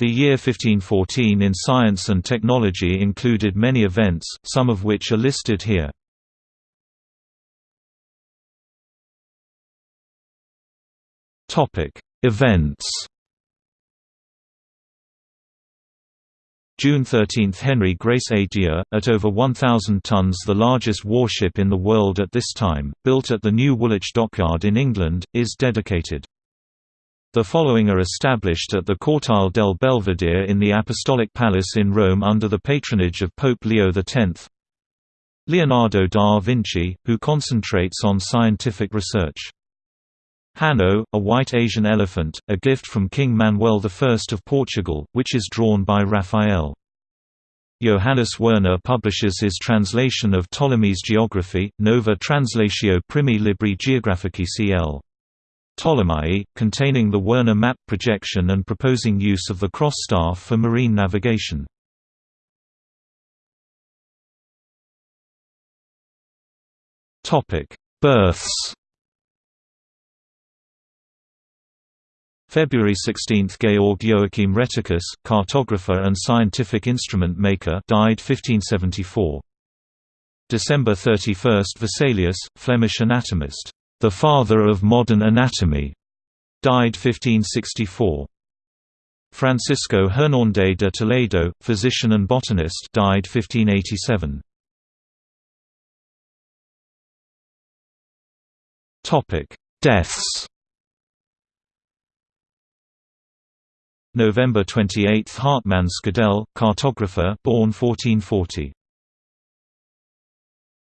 The year 1514 in science and technology included many events, some of which are listed here. Topic: Events June 13 – Henry Grace à Dieu, at over 1,000 tons the largest warship in the world at this time, built at the new Woolwich Dockyard in England, is dedicated. The following are established at the Cortile del Belvedere in the Apostolic Palace in Rome under the patronage of Pope Leo X. Leonardo da Vinci, who concentrates on scientific research. Hanno, a white Asian elephant, a gift from King Manuel I of Portugal, which is drawn by Raphael. Johannes Werner publishes his translation of Ptolemy's geography, Nova Translatio Primi Libri Geographici cl. Ptolemy, containing the Werner map projection and proposing use of the cross staff for marine navigation. Births February 16 – Georg Joachim Rheticus, cartographer and scientific instrument maker died 1574. December 31 – Vesalius, Flemish anatomist, "...the father of modern anatomy", died 1564. Francisco Hernández de Toledo, physician and botanist died 1587. Topic: Deaths November 28 – Hartmann Schedel, cartographer born 1440.